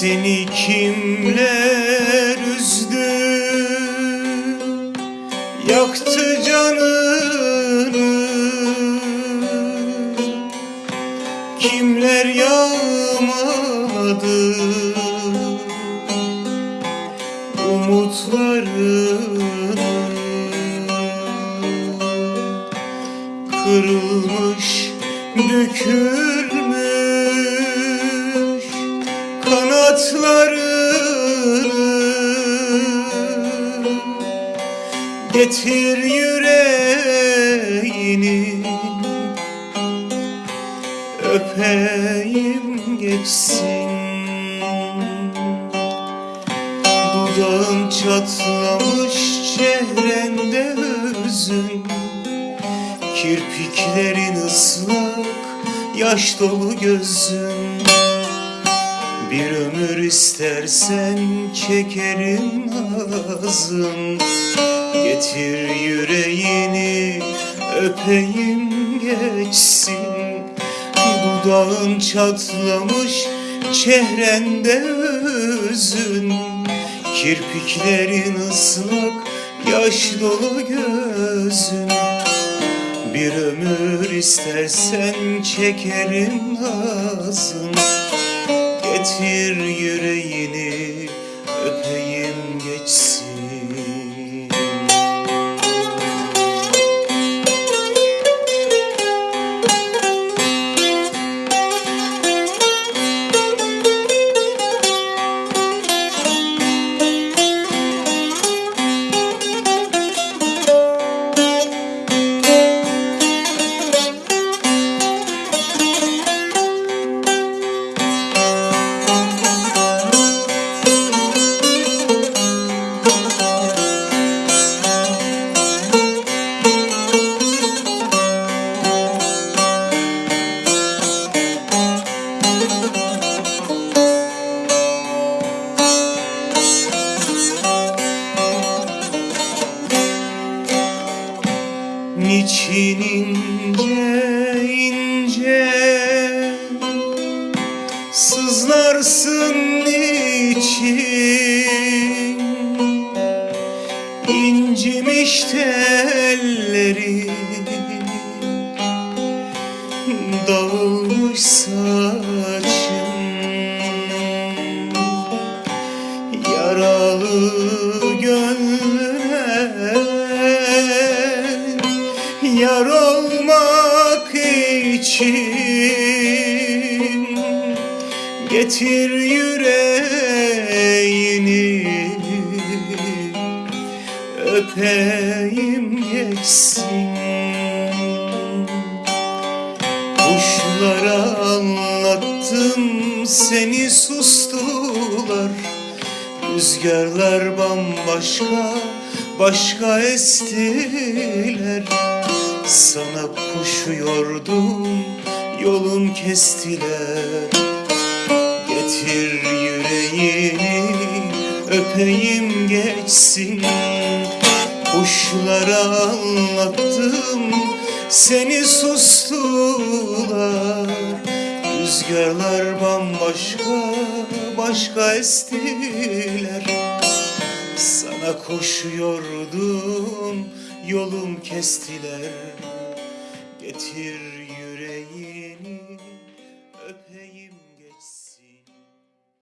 Seni kimler üzdü? Yaktı canını. Kimler yağmadı? Umutlarını Kırılmış, dökülmüş kanatlarını Getir yüreğini Öpeyim geçsin. Dudağın çatlamış çehrende hüzün Kirpiklerin ıslak, yaş dolu gözün ömür istersen çekerim nazım Getir yüreğini öpeyim geçsin. Dudağın çatlamış çehrende hüzün Kirpiklerin ıslak, yaş dolu gözün. Bir ömür istersen çekerim nazım Getir yüreğini öpeyim Niçin ince ince. Sızlarsın niçin İncimiş telleri Dağılmış saçın Yar olmak için Getir yüreğini. Öpeyim geçsin. Kuşlara anlattım seni sustular. Rüzgarlar bambaşka başka estiler Sana koşuyordum yolum kestiler. Getir yüreğini öpeyim geçsin. Kuşlara anlattım seni sustular. Rüzgarlar bambaşka başka estiler. Sana koşuyordum yolum kestiler. Getir